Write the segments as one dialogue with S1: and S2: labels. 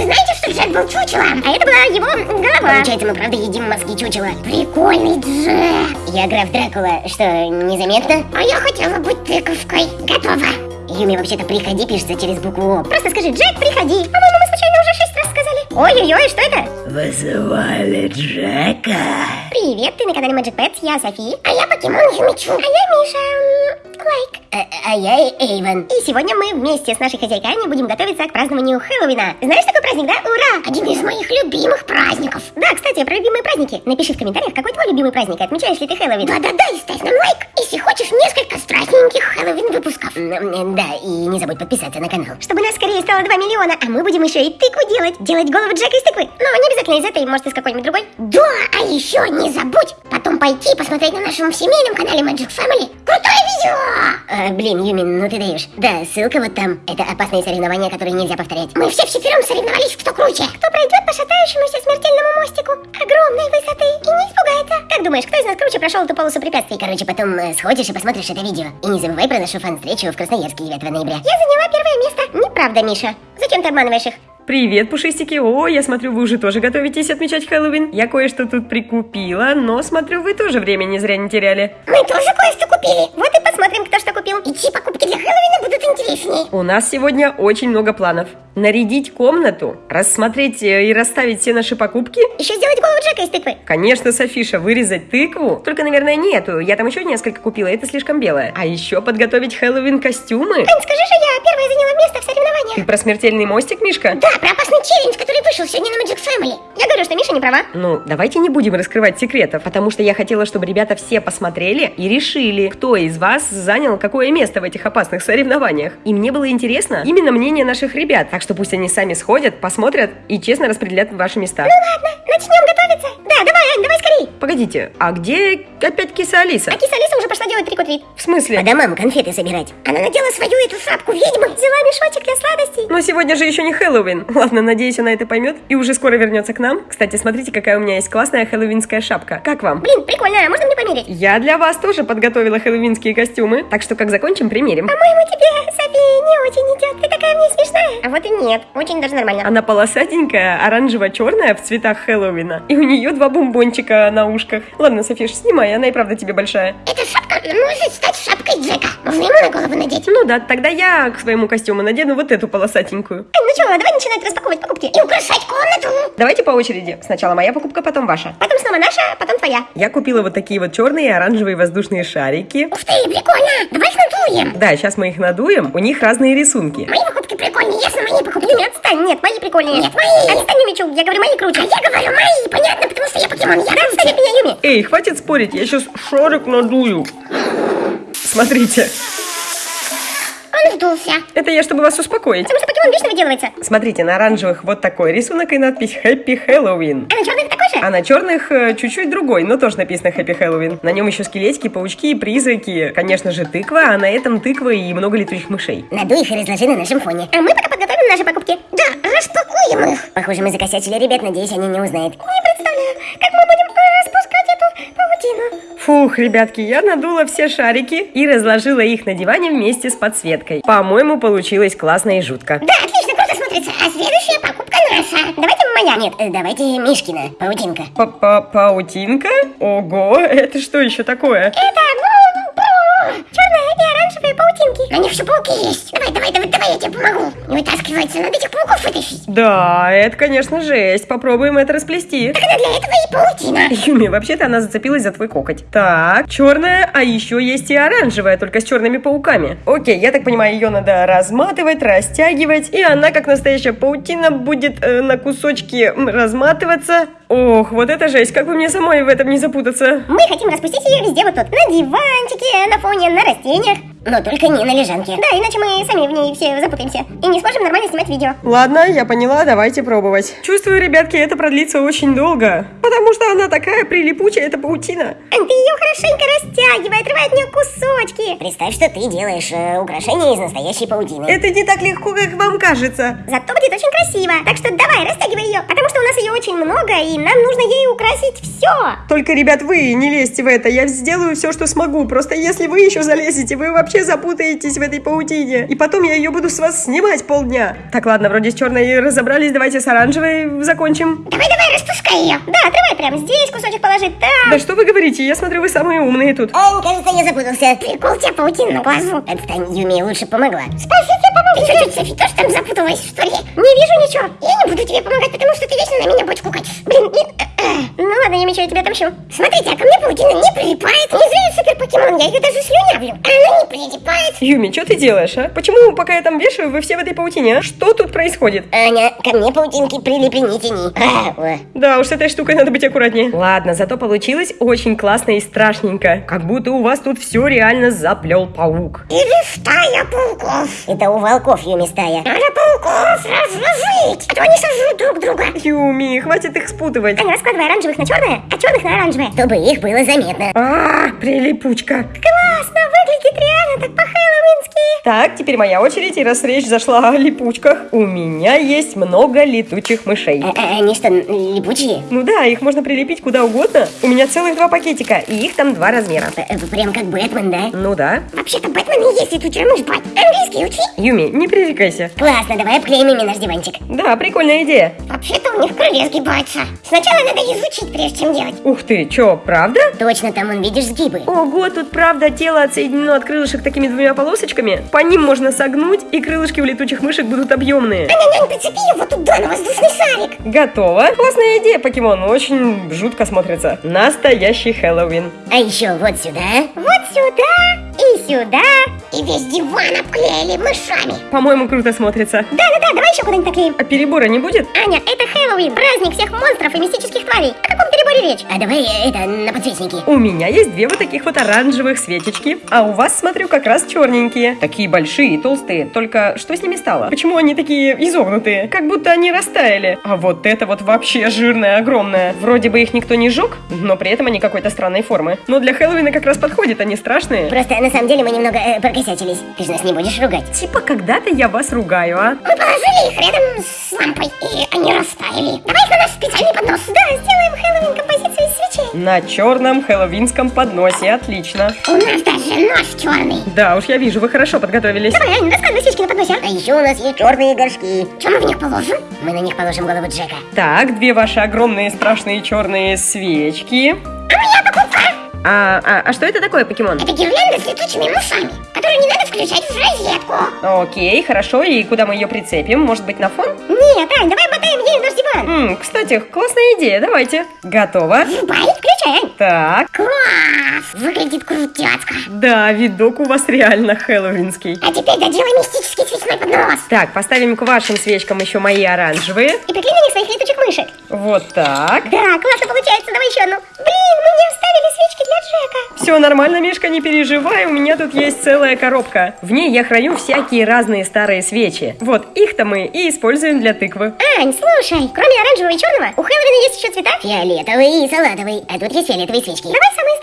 S1: Вы знаете, что Джек был чучелом? А это была его голова.
S2: Получается, мы правда едим мозги чучела.
S1: Прикольный Джек.
S2: Я граф Дракула. Что, незаметно?
S1: А я хотела быть тыковкой. Готово.
S2: Юми, вообще-то приходи пишется через букву О.
S1: Просто скажи, Джек, приходи. По-моему, мы случайно уже шесть. Ой-ой-ой, что это?
S3: Вызывали Джека.
S1: Привет, ты на канале Magic Pets, я Софи. А я покемон Юмичу. А я Миша. Лайк.
S2: А, а я Эйвен.
S1: И сегодня мы вместе с нашей хозяйками будем готовиться к празднованию Хэллоуина. Знаешь такой праздник, да? Ура! Один из моих любимых праздников. Да, кстати, про любимые праздники. Напиши в комментариях, какой твой любимый праздник, отмечаешь ли ты Хэллоуин. Да-да-да, и ставь нам лайк, если хочешь несколько страшненьких Хэллоуин выпусков.
S2: Да, и не забудь подписаться на канал.
S1: Чтобы нас скорее стало 2 миллиона, а мы будем еще и тыкву делать. Делать голову Джека из тыквы. Но не обязательно из этой, может из какой-нибудь другой. Да, а еще не забудь потом пойти посмотреть на нашем семейном канале Magic Family. Крутое видео!
S2: А, блин, Юми, ну ты даешь. Да, ссылка вот там. Это опасные соревнования, которые нельзя повторять.
S1: Мы все вчетвером соревновались, кто круче. Кто пройдет по шатающемуся смертельному мостику огромной высоты и не испугается. Как думаешь, кто из нас круче прошел эту полосу препятствий?
S2: Короче, потом э, сходишь и посмотришь это видео. И не забывай про нашу фан-встречу в Красноярске 9 ноября.
S1: Я заняла первое место. Неправда, Миша. Зачем ты обманываешь их?
S4: Привет, пушистики! О, я смотрю, вы уже тоже готовитесь отмечать Хэллоуин. Я кое-что тут прикупила, но смотрю, вы тоже время не зря не теряли.
S1: Мы тоже кое-что купили. Вот и посмотрим, кто что купил. И чьи покупки для Хэллоуина будут интереснее.
S4: У нас сегодня очень много планов. Нарядить комнату, рассмотреть э, и расставить все наши покупки.
S1: Еще сделать голову Джека из тыквы.
S4: Конечно, Софиша, вырезать тыкву. Только, наверное, нету. Я там еще несколько купила, это слишком белое. А еще подготовить Хэллоуин костюмы.
S1: Ань, скажи же, я первая заняла место в соревнованиях.
S4: Ты про смертельный мостик, Мишка?
S1: Да, про опасный челлендж, который вышел сегодня на Magic Family. Я говорю, что Миша не права.
S4: Ну, давайте не будем раскрывать секретов, потому что я хотела, чтобы ребята все посмотрели и решили, кто из вас занял какое место в этих опасных соревнованиях. И мне было интересно именно мнение наших ребят, так что пусть они сами сходят, посмотрят и честно распределят ваши места.
S1: Ладно, начнем готовиться. Да, давай, Ань, давай скорей.
S4: Погодите, а где опять киса Алиса?
S1: А киса Алиса уже пошла делать трикот-вид.
S4: В смысле?
S2: По домам конфеты собирать.
S1: Она надела свою эту шапку ведьмы, взяла мешочек для сладостей.
S4: Но сегодня же еще не Хэллоуин. Ладно, надеюсь, она это поймет и уже скоро вернется к нам. Кстати, смотрите, какая у меня есть классная хэллоуинская шапка. Как вам?
S1: Блин, прикольно, можно мне померить?
S4: Я для вас тоже подготовила хэллоуинские костюмы, так что как закончим, примерим.
S1: По-моему, тебе, Софи, не очень идет. Ты такая мне смешная. А вот и нет, очень даже нормально.
S4: Она полосатенькая, оранжево-черная в цветах Хэллоуина. И у нее два бомбончика на ушках. Ладно, Софиш, снимай, она и правда тебе большая.
S1: Эта шапка может стать шапкой Джека. Можно ему на голову надеть.
S4: Ну да, тогда я к своему костюму надену вот эту полосатенькую.
S1: Ань, ну что, давай начинать распаковывать покупки и украшать комнату.
S4: Давайте по очереди. Сначала моя покупка, потом ваша.
S1: Потом снова наша, потом твоя.
S4: Я купила вот такие вот черные и оранжевые воздушные шарики.
S1: Ух ты, прикольно. Давай их надуем.
S4: Да, сейчас мы их надуем. У них разные рисунки.
S1: Мои покупки прикольнее, ясно, мои покупки. Нет, отстань, нет, мои прикольнее. Нет, мои. Отстань, Юмичу, я говорю, мои круче. А я говорю, мои, понятно, потому что я покемон. Я да, отстань от меня, Юми.
S4: Эй, хватит спорить, я сейчас шарик надую. Смотрите,
S1: Он сдулся.
S4: это я, чтобы вас успокоить.
S1: Потому что покемон вечно выделывается.
S4: Смотрите, на оранжевых вот такой рисунок и надпись Happy Halloween.
S1: А на черных такой же?
S4: А на черных э, чуть-чуть другой, но тоже написано Happy Halloween. На нем еще скелетики, паучки, призраки, конечно же тыква, а на этом тыква и много летучих мышей.
S2: Надуй их и разложи на нашем фоне.
S1: А мы пока подготовим наши покупки. Да, распакуем их.
S2: Похоже, мы закосячили ребят, надеюсь, они не узнают.
S1: Не представляю, как мы будем э, распускать паутину.
S4: Фух, ребятки, я надула все шарики и разложила их на диване вместе с подсветкой. По-моему, получилось классно и жутко.
S1: Да, отлично, круто смотрится. А следующая покупка наша. Давайте моя.
S2: Нет, э, давайте Мишкина, паутинка.
S4: Па-па-паутинка? Ого, это что еще такое?
S1: Это, ну, оранжевые паутинки. На них еще пауки есть. Давай, давай, давай, давай, я тебе помогу. Не вытаскивается, надо этих пауков вытащить.
S4: Да, это, конечно, жесть. Попробуем это расплести.
S1: Так она для этого и паутина.
S4: Юми, вообще-то она зацепилась за твой коготь. Так, черная, а еще есть и оранжевая, только с черными пауками. Окей, я так понимаю, ее надо разматывать, растягивать, и она, как настоящая паутина, будет э, на кусочки разматываться. Ох, вот это жесть, как бы мне самой в этом не запутаться.
S1: Мы хотим распустить ее везде вот тут. На диванчике, на фоне, на растениях.
S2: Но только не на лежанке.
S1: Да, иначе мы сами в ней все запутаемся. И не сможем нормально снимать видео.
S4: Ладно, я поняла, давайте пробовать. Чувствую, ребятки, это продлится очень долго, потому что она такая прилипучая, эта паутина.
S1: Ань, ты ее хорошенько растягивай, отрывай от нее кусочки.
S2: Представь, что ты делаешь э, украшение из настоящей паутины.
S4: Это не так легко, как вам кажется.
S1: Зато будет очень красиво. Так что давай, растягивай ее, потому что у нас ее очень много, и нам нужно ей украсить все.
S4: Только, ребят, вы не лезьте в это, я сделаю все, что смогу. Просто если вы еще залезете, вы вообще запутаетесь в этой паутине. И потом я ее буду с вас снимать полдня. Так, ладно, вроде с черной разобрались, давайте с оранжевой закончим.
S1: Давай-давай, распускай ее. Да, отрывай прямо здесь кусочек положить, там.
S4: Да что вы говорите, я смотрю, вы самые умные тут.
S2: Он, кажется, я запутался.
S1: Прикол тебе паутина на глазу.
S2: Отстань, Юми лучше помогла.
S1: Спасибо, помогу. Ты что, Софи, тоже там запуталась, что ли? Не вижу ничего. Я не буду тебе помогать, потому что ты вечно на меня бочку катишь. Блин, и- э, ладно, я мечу, я тебя отомщу. Смотрите, а ко мне паутина не прилипает. Не зря я супер покемон, я ее даже слюнявлю. А она не прилипает.
S4: Юми, что ты делаешь, а? Почему, пока я там вешаю, вы все в этой паутине, а? Что тут происходит?
S2: Аня, ко мне паутинки прилипли, не тяни. А.
S4: Да уж, с этой штукой надо быть аккуратнее. Ладно, зато получилось очень классно и страшненько. Как будто у вас тут все реально заплел паук.
S1: Или стая пауков.
S2: Это у волков, Юми, стая.
S1: Надо пауков разложить, а то они сожрут друг друга.
S4: Юми, хватит их спутывать.
S1: Аня, раскладывай оранжевых на черное, а черных на оранжевое.
S2: Чтобы их было заметно.
S4: А, прилипучка.
S1: Классно, выглядит реально так по-хэллоуински.
S4: Так, теперь моя очередь, и раз речь зашла о липучках, у меня есть много летучих мышей.
S2: А, а они что, липучие?
S4: Ну да, их можно прилепить куда угодно. У меня целых два пакетика, и их там два размера.
S2: Э, Прям как Бэтмен, да?
S4: Ну да.
S1: Вообще-то Бэтмен и есть летучая мышь, бать. Английский учи.
S4: Юми, не пререкайся.
S2: Классно, давай обклеим ими наш диванчик.
S4: Да, прикольная идея.
S1: Вообще-то у них крылья сгибаются. Сначала надо изучить, прежде чем делать.
S4: Ух ты, чё, правда?
S2: Точно, там, вон, видишь, сгибы.
S4: Ого, тут правда тело отсоединено от крылышек такими двумя полосочками. По ним можно согнуть, и крылышки у летучих мышек будут объемные.
S1: Аня-нянь, прицепи его туда на воздушный шарик.
S4: Готово. Классная идея, покемон. Очень жутко смотрится. Настоящий Хэллоуин.
S2: А еще вот сюда.
S1: Вот сюда и сюда. И весь диван обклеили мышами.
S4: По-моему, круто смотрится.
S1: Да-да-да, давай еще куда-нибудь наклеим.
S4: А перебора не будет?
S1: Аня, это Хэллоуин, праздник всех монстров и мистических тварей. О каком переборе речь?
S2: А давай э, это на подсвечники.
S4: У меня есть две вот таких вот оранжевых свечечки, а у вас, смотрю, как раз черненькие. Такие большие и толстые, только что с ними стало? Почему они такие изогнутые? Как будто они растаяли. А вот это вот вообще жирное, огромное. Вроде бы их никто не жег, но при этом они какой-то странной формы. Но для Хэллоуина как раз подходят, они страшные.
S2: Просто на самом деле мы немного э, прокосячились. Ты же нас не будешь ругать.
S4: Типа когда-то я вас ругаю, а?
S1: Мы положили их рядом с лампой, и они растаяли. Давай их на наш специальный поднос. Да, сделаем Хэллоуин композицию из свечей.
S4: На черном хэллоуинском подносе, отлично.
S1: У нас даже нож черный.
S4: Да уж, я вижу, вы хорошо подготовились.
S1: Давай, Аня, раскладывай свечки на подносе.
S2: А еще у нас есть черные горшки.
S1: Чем мы в них положим?
S2: Мы на них положим голову Джека.
S4: Так, две ваши огромные страшные черные свечки.
S1: А моя покупка.
S4: А, а, а что это такое, покемон?
S1: Это гирлянда с летучими мышами, которую не надо включать в розетку.
S4: Окей, хорошо, и куда мы ее прицепим? Может быть, на фон?
S1: Нет, Ань, давай мотаем ей наш диван.
S4: М, кстати, классная идея, давайте. Готово.
S1: Врубай, включай, Ань.
S4: Так,
S1: Класс! Выглядит крутяцко.
S4: да, видок у вас реально хэллоуинский.
S1: А теперь доделай мистический свечной поднос.
S4: Так, поставим к вашим свечкам еще мои оранжевые.
S1: И приклей на них своих летучих мышек.
S4: Вот так.
S1: Да, классно получается, давай еще одну. Блин, мы не оставили свечки для Джека.
S4: Все нормально, Мишка, не переживай, у меня тут есть целая коробка. В ней я храню всякие разные старые свечи. Вот, их-то мы и используем для тыквы.
S1: Ань, слушай, кроме оранжевого и черного, у Хэллоуина есть еще цвета?
S2: Фиолетовый и салатовый. А тут есть фиолетовые свечки.
S1: Давай самые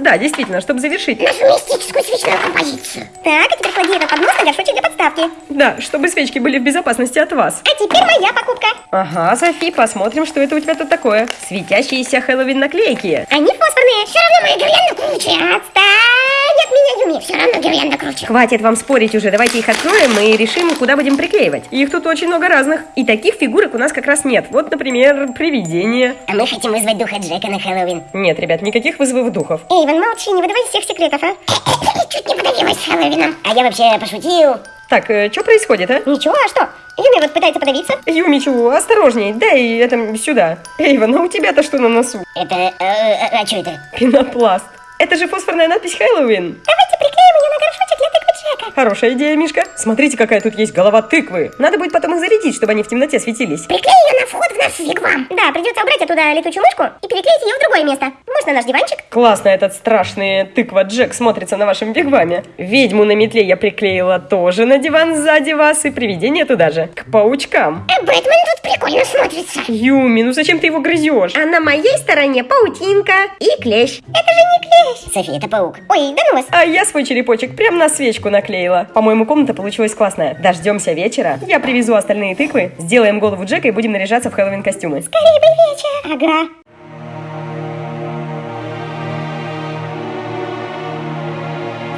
S4: Да, действительно, чтобы завершить.
S1: Нашу мистическую свечную композицию. Так, а теперь клади этот поднос на горшочек для подставки.
S4: Да, чтобы свечки были в безопасности от вас.
S1: А теперь моя покупка.
S4: Ага, Софи, посмотрим, что это у тебя тут такое. Светящиеся Хэллоуин наклейки.
S1: Они фосфорные. Все равно моя гирлянда круче. Отстань от меня, Юми. Все равно гирлянда круче.
S4: Хватит вам спорить уже, давайте их откроем и решим, куда будем приклеивать. Их тут очень много разных. И таких фигурок у нас как раз нет. Вот, например, привидение.
S2: А мы хотим вызвать духа Джека на Хэллоуин.
S4: Нет, ребят, никаких вызовов духов.
S1: Эйвен, молчи, не выдавай всех секретов, а. Чуть не подавилась Хэллоуином.
S2: А я вообще пошутил.
S4: Так, что происходит, а?
S1: Ничего, а что? Юми вот пытается подавиться.
S4: Юмичу, осторожней, дай это сюда. Эйвен, а у тебя-то что на носу?
S2: Это... э, э, а что это?
S4: Пенопласт. Это же фосфорная надпись Хэллоуин.
S1: Давайте приклеим ее на горшочек для тыквы Джека.
S4: Хорошая идея, Мишка. Смотрите, какая тут есть голова тыквы. Надо будет потом их зарядить, чтобы они в темноте светились.
S1: Приклей ее на вход в наш вигвам. Да, придется убрать оттуда летучую мышку и переклеить ее в другое место. Может, на наш диванчик?
S4: Классно этот страшный тыква Джек смотрится на вашем вигваме. Ведьму на метле я приклеила тоже на диван сзади вас и привидение туда же. К паучкам.
S1: А Бэтмен тут при прикольно смотрится.
S4: Юми, ну зачем ты его грызешь? А на моей стороне паутинка и клещ.
S1: Это же не клещ.
S2: Софи, это паук.
S1: Ой, да ну вас.
S4: А я свой черепочек прям на свечку наклеила. По-моему, комната получилась классная. Дождемся вечера. Я привезу остальные тыквы, сделаем голову Джека и будем наряжаться в Хэллоуин костюмы.
S1: Скорее бы вечер. Ага.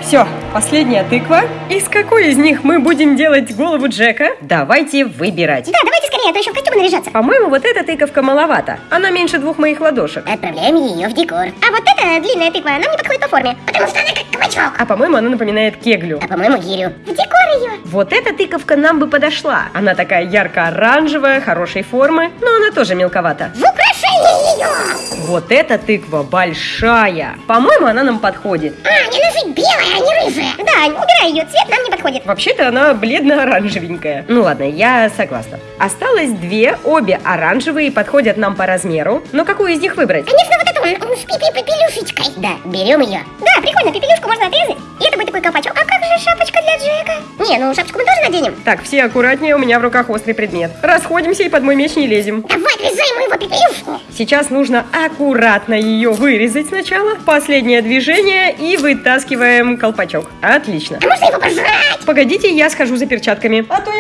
S4: Все, последняя тыква. Из какой из них мы будем делать голову Джека? Давайте выбирать.
S1: Да, давайте скорее, а то еще в костюмы наряжаться.
S4: По-моему, вот эта тыковка маловато. Она меньше двух моих ладошек.
S2: Отправляем ее в декор.
S1: А вот эта длинная тыква нам не подходит по форме, потому что она как кабачок.
S4: А по-моему, она напоминает кеглю.
S2: А по-моему, гирю.
S1: В декор ее.
S4: Вот эта тыковка нам бы подошла. Она такая ярко-оранжевая, хорошей формы, но она тоже мелковата.
S1: Ее.
S4: Вот эта тыква большая. По-моему, она нам подходит.
S1: А, не нужна белая, а не рыжая. Да, убирай ее, цвет нам не подходит.
S4: Вообще-то она бледно-оранжевенькая. Ну ладно, я согласна. Осталось две, обе оранжевые, подходят нам по размеру. Но какую из них выбрать?
S1: Конечно, вот эту с пипи-пепелюшечкой.
S2: Да, берем ее.
S1: Да, прикольно, пепелюшку можно отрезать. И это будет такой колпачок. А как же шапочка для Джека? Не, ну шапочку мы тоже наденем.
S4: Так, все аккуратнее, у меня в руках острый предмет. Расходимся и под мой меч не лезем.
S1: Давай ему его пепелюшку.
S4: Сейчас нужно аккуратно ее вырезать сначала. Последнее движение и вытаскиваем колпачок. Отлично.
S1: А можно его пожрать?
S4: Погодите, я схожу за перчатками. А то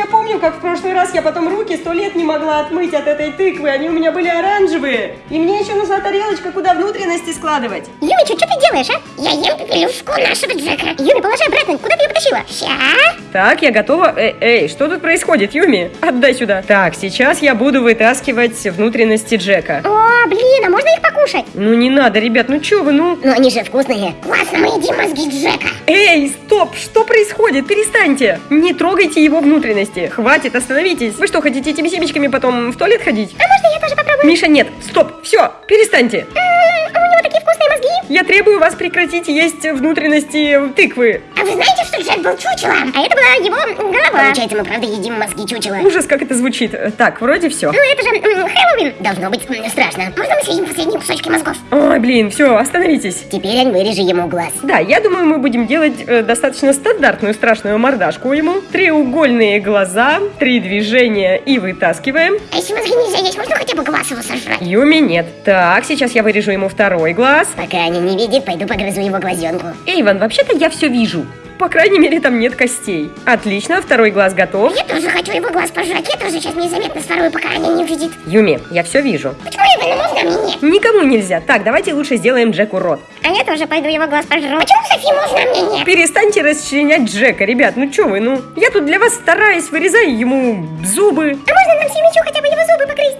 S4: как в прошлый раз я потом руки сто лет не могла отмыть от этой тыквы. Они у меня были оранжевые. И мне еще нужна тарелочка, куда внутренности складывать.
S1: Юмичу, что ты делаешь, а? Я ем пепелюшку нашего Джека. Юми, положи обратно. Куда ты ее потащила? Ща.
S4: Так, я готова. Эй, эй, что тут происходит, Юми? Отдай сюда. Так, сейчас я буду вытаскивать внутренности Джека.
S1: О, блин, а можно их покушать?
S4: Ну не надо, ребят, ну чё вы, ну...
S2: Но они же вкусные.
S1: Классно, мы едим мозги Джека.
S4: Эй, стоп, что происходит? Перестаньте! Не трогайте его внутренности. Хватит, остановитесь. Вы что, хотите этими семечками потом в туалет ходить?
S1: А можно я тоже попробую?
S4: Миша, нет, стоп, все, перестаньте. Я требую вас прекратить есть внутренности тыквы.
S1: А вы знаете, что Джек был чучелом? А это была его голова.
S2: Получается, мы правда едим мозги чучела.
S4: Ужас, как это звучит. Так, вроде все.
S1: Ну это же Хэллоуин.
S2: Должно быть страшно.
S1: Можно мы съедим последние кусочки мозгов?
S4: Ой, блин, все, остановитесь.
S2: Теперь Ань, вырежи ему глаз.
S4: Да, я думаю, мы будем делать э, достаточно стандартную страшную мордашку ему. Треугольные глаза, три движения и вытаскиваем.
S1: А если мозги нельзя есть, можно хотя бы глаз его сожрать?
S4: Юми нет. Так, сейчас я вырежу ему второй глаз.
S2: Пока Аня не видит, пойду погрызу его глазенку.
S4: Эйван, вообще-то я все вижу. По крайней мере, там нет костей. Отлично, второй глаз готов.
S1: Я тоже хочу его глаз пожрать. Я тоже сейчас незаметно сворую, пока Аня не увидит.
S4: Юми, я все вижу.
S1: Почему Эвану можно, а мне нет?
S4: Никому нельзя. Так, давайте лучше сделаем Джеку рот.
S1: А я тоже пойду его глаз пожру. Почему Софи можно, а мне нет?
S4: Перестаньте расчленять Джека, ребят. Ну чё вы, ну? Я тут для вас стараюсь, вырезаю ему зубы.
S1: А можно нам семечу хотя бы его?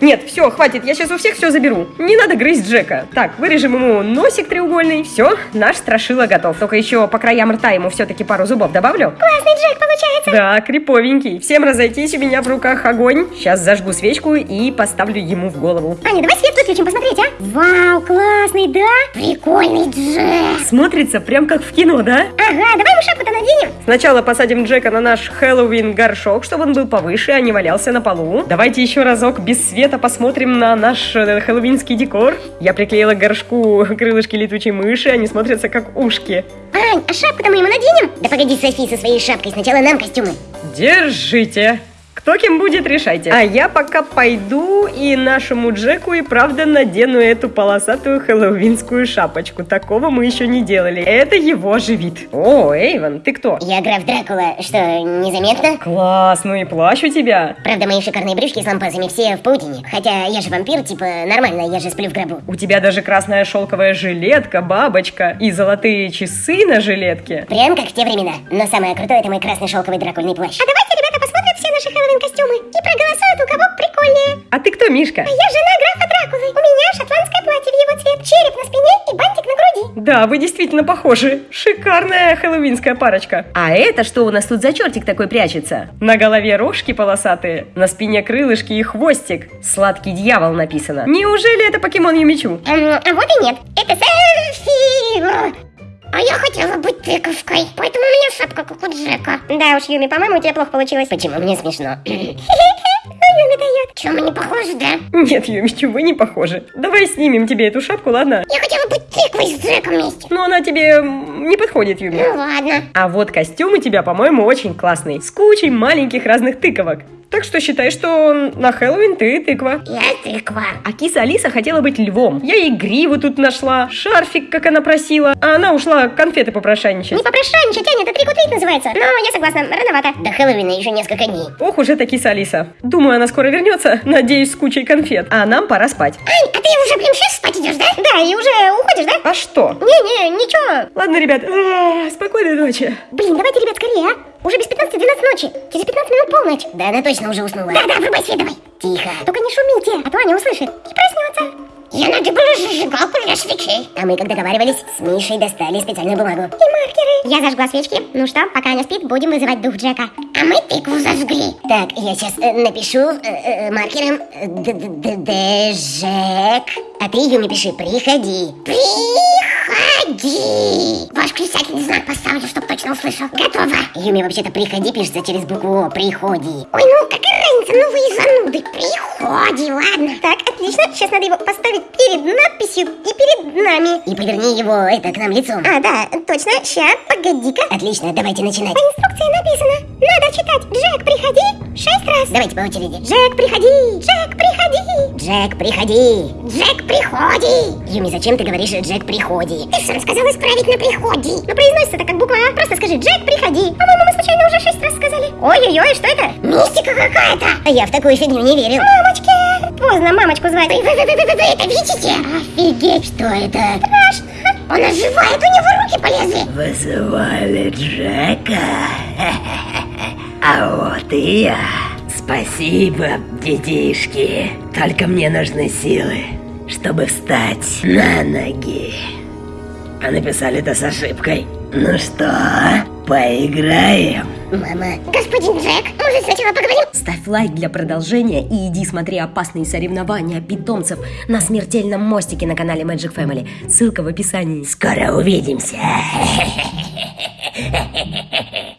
S4: Нет, все, хватит, я сейчас у всех все заберу. Не надо грызть Джека. Так, вырежем ему носик треугольный. Все, наш страшила готов. Только еще по краям рта ему все-таки пару зубов добавлю.
S1: Классный Джек получается.
S4: Да, криповенький. Всем разойтись, у меня в руках огонь. Сейчас зажгу свечку и поставлю ему в голову.
S1: Аня, давай свет выключим, посмотреть, а? Вау, классный, да? Прикольный Джек.
S4: Смотрится прям как в кино, да?
S1: Ага, давай мы шапку-то наденем.
S4: Сначала посадим Джека на наш Хэллоуин горшок, чтобы он был повыше, а не валялся на полу. Давайте еще разок без света посмотрим на наш э, хэллоуинский декор. Я приклеила к горшку крылышки летучей мыши, они смотрятся как ушки.
S1: Ань, а шапку-то мы ему наденем?
S2: Да погоди, Софи, со своей шапкой. Сначала нам костюмы.
S4: Держите. Кто кем будет, решайте. А я пока пойду и нашему Джеку и правда надену эту полосатую хэллоуинскую шапочку. Такого мы еще не делали. Это его же вид. О, Эйвен, ты кто?
S2: Я граф Дракула. Что, незаметно?
S4: Класс, ну и плащ у тебя.
S2: Правда, мои шикарные брюшки с лампасами все в паутине. Хотя я же вампир, типа, нормально, я же сплю в гробу.
S4: У тебя даже красная шелковая жилетка, бабочка и золотые часы на жилетке.
S2: Прям как в те времена. Но самое крутое это мой красный шелковый дракульный плащ.
S1: А давайте, наши Хэллоуин-костюмы и проголосуют, у кого прикольнее.
S4: А ты кто, Мишка?
S1: А я жена графа Дракулы. У меня шотландское платье в его цвет, череп на спине и бантик на груди.
S4: Да, вы действительно похожи. Шикарная хэллоуинская парочка. А это что у нас тут за чертик такой прячется? На голове рожки полосатые, на спине крылышки и хвостик. Сладкий дьявол написано. Неужели это покемон Юмичу?
S1: Эм, а вот и нет. Это селфи. А я хотела быть тыковкой, поэтому у меня шапка как у Джека. Да уж, Юми, по-моему, у тебя плохо получилось.
S2: Почему мне смешно?
S1: Ну, Юми дает. Че, мы не похожи, да?
S4: Нет, Юмичу, вы не похожи. Давай снимем тебе эту шапку, ладно?
S1: Я хотела быть тыквой с Джеком вместе.
S4: Но она тебе не подходит, Юми.
S1: Ну ладно.
S4: А вот костюм у тебя, по-моему, очень классный. С кучей маленьких разных тыковок. Так что считай, что на Хэллоуин ты тыква.
S1: Я тыква.
S4: А киса Алиса хотела быть львом. Я ей гриву тут нашла, шарфик, как она просила. А она ушла конфеты попрошайничать.
S1: Не попрошайничать, Аня, это трикутвит называется. Но я согласна, рановато.
S2: До Хэллоуина еще несколько дней.
S4: Ох уж эта киса Алиса. Думаю, она скоро вернется, надеюсь, с кучей конфет. А нам пора спать.
S1: Ань, а ты уже, блин, сейчас спать идешь, да? Да, и уже уходишь, да?
S4: А что?
S1: Не-не, ничего.
S4: Ладно, ребят, а, спокойной ночи.
S1: Блин, давайте, ребят, скорее, а? Уже без 15 12 ночи. Через 15 минут полночь.
S2: Да она точно уже уснула.
S1: Да-да, врубай свет давай.
S2: Тихо.
S1: Только не шумите, а то Аня услышит и проснется. Я надо было зажигалку для свечей.
S2: А мы, как договаривались, с Мишей достали специальную бумагу.
S1: И маркеры. Я зажгла свечки. Ну что, пока Аня спит, будем вызывать дух Джека. А мы тыкву зажгли.
S2: Так, я сейчас напишу э, э, маркером э, д- д- д- Д-Жек. А ты, Юми, пиши «Приходи».
S1: Приходи. Ваш крестательный знак поставлю, чтоб точно услышал. Готово.
S2: Юми, вообще-то «Приходи» пишется через букву О. «Приходи».
S1: Ой, ну какая разница, ну вы и зануды. Приходи, ладно. Так, отлично. Сейчас надо его поставить перед надписью и перед нами.
S2: И поверни его, это, к нам лицом.
S1: А, да, точно. Ща, погоди-ка.
S2: Отлично, давайте начинать.
S1: По инструкции написано. Надо читать «Джек, приходи» шесть раз.
S2: Давайте по очереди.
S1: Джек, приходи! Джек, приходи!
S2: Джек, приходи.
S1: Джек, приходи!
S2: Юми, зачем ты говоришь «Джек, приходи»?
S1: Ты сам сказал исправить на приходи. Но произносится это как буква А. Просто скажи «Джек, приходи». По-моему, мы случайно уже шесть раз сказали. Ой-ой-ой, что это? Мистика какая-то.
S2: А я в такую фигню не верил.
S1: Мамочки! Поздно мамочку звать. Вы, вы, вы, вы, вы, вы это видите? Офигеть!
S2: Что это?
S1: Страшно. Он оживает, у него руки полезли.
S3: Вызывали Джека. А вот и я. Спасибо, детишки. Только мне нужны силы, чтобы встать на ноги. А написали это с ошибкой. Ну что, поиграем?
S2: Мама,
S1: Господин Джек, может сначала поговорим?
S5: Ставь лайк для продолжения и иди смотри опасные соревнования питомцев на смертельном мостике на канале Magic Family. Ссылка в описании.
S3: Скоро увидимся.